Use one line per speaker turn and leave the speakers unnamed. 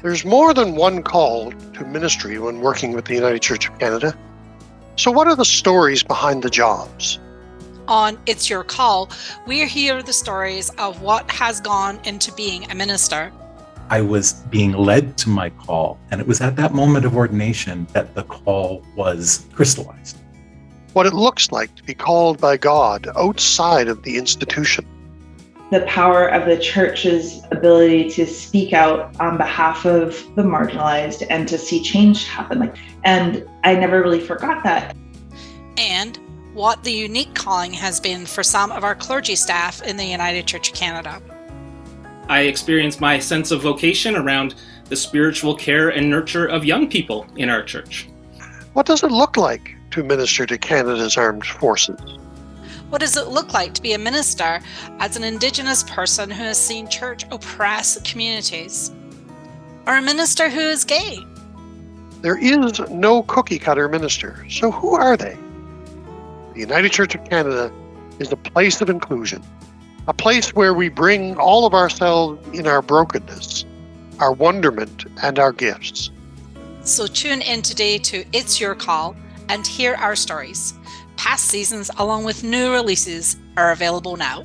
There's more than one call to ministry when working with the United Church of Canada. So, what are the stories behind the jobs?
On It's Your Call, we hear the stories of what has gone into being a minister.
I was being led to my call, and it was at that moment of ordination that the call was crystallized.
What it looks like to be called by God outside of the institution.
The power of the church's ability to speak out on behalf of the marginalized and to see change happen. Like, And I never really forgot that.
And what the unique calling has been for some of our clergy staff in the United Church of Canada.
I experienced my sense of vocation around the spiritual care and nurture of young people in our church.
What does it look like to minister to Canada's armed forces?
What does it look like to be a minister as an Indigenous person who has seen church oppress communities? Or a minister who is gay?
There is no cookie cutter minister, so who are they? The United Church of Canada is a place of inclusion, a place where we bring all of ourselves in our brokenness, our wonderment, and our gifts.
So tune in today to It's Your Call and hear our stories. Past seasons, along with new releases, are available now.